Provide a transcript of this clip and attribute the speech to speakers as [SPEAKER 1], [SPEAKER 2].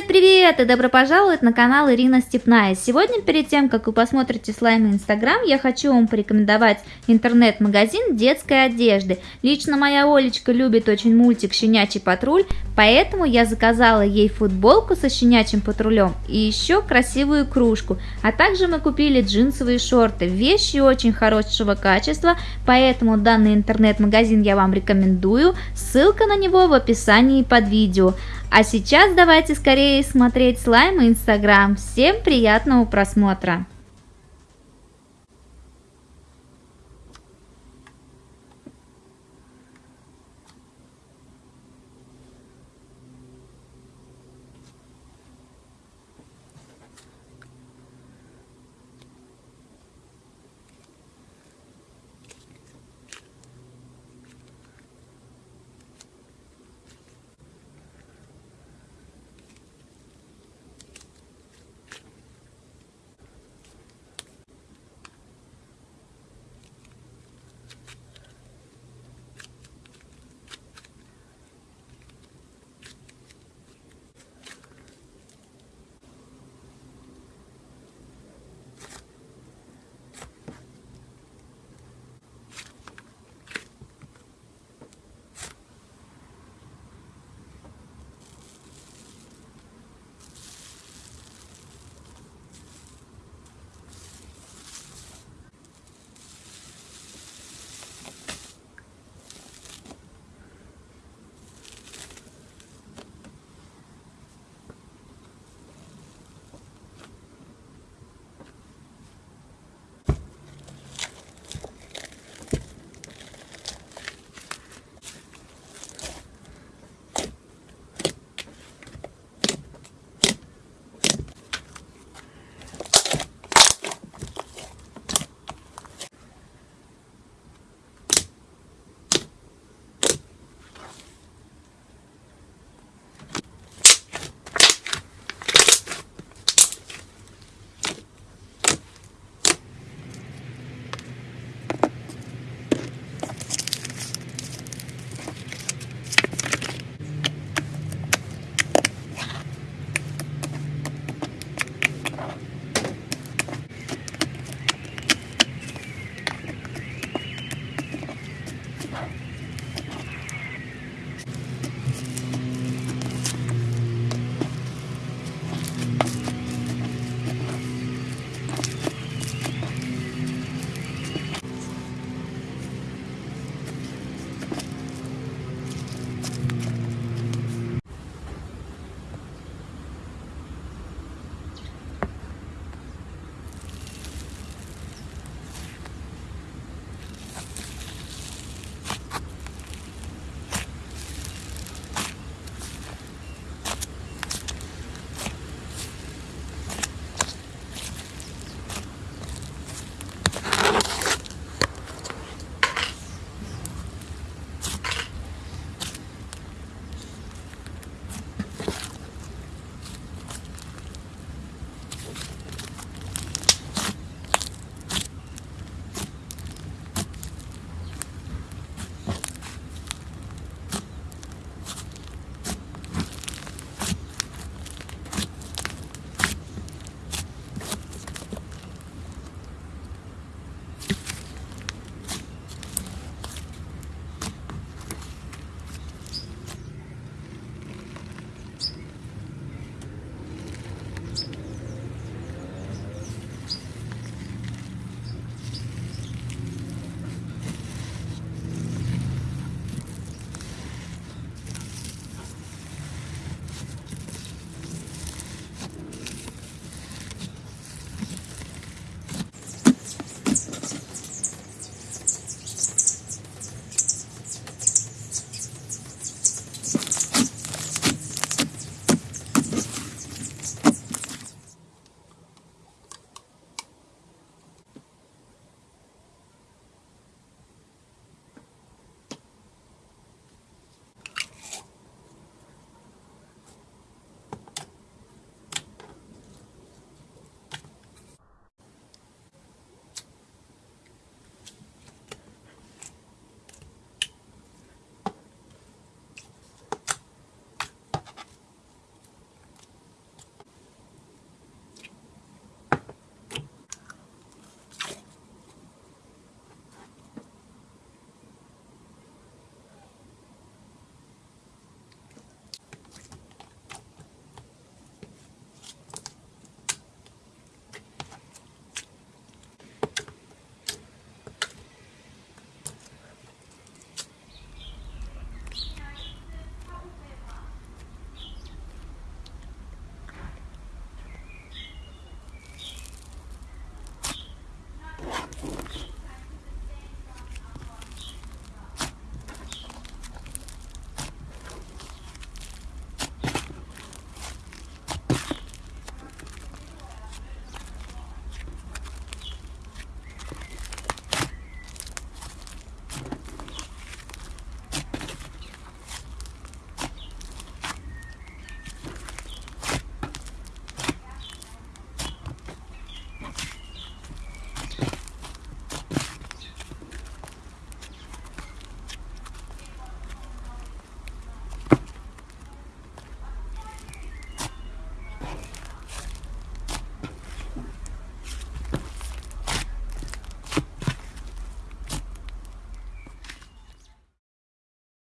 [SPEAKER 1] Привет-привет и добро пожаловать на канал Ирина Степная. Сегодня перед тем, как вы посмотрите слайм Инстаграм, я хочу вам порекомендовать интернет-магазин детской одежды. Лично моя Олечка любит очень мультик «Щенячий патруль», поэтому я заказала ей футболку со щенячьим патрулем и еще красивую кружку. А также мы купили джинсовые шорты, вещи очень хорошего качества, поэтому данный интернет-магазин я вам рекомендую. Ссылка на него в описании под видео. А сейчас давайте скорее смотреть слайм и инстаграм. Всем приятного просмотра!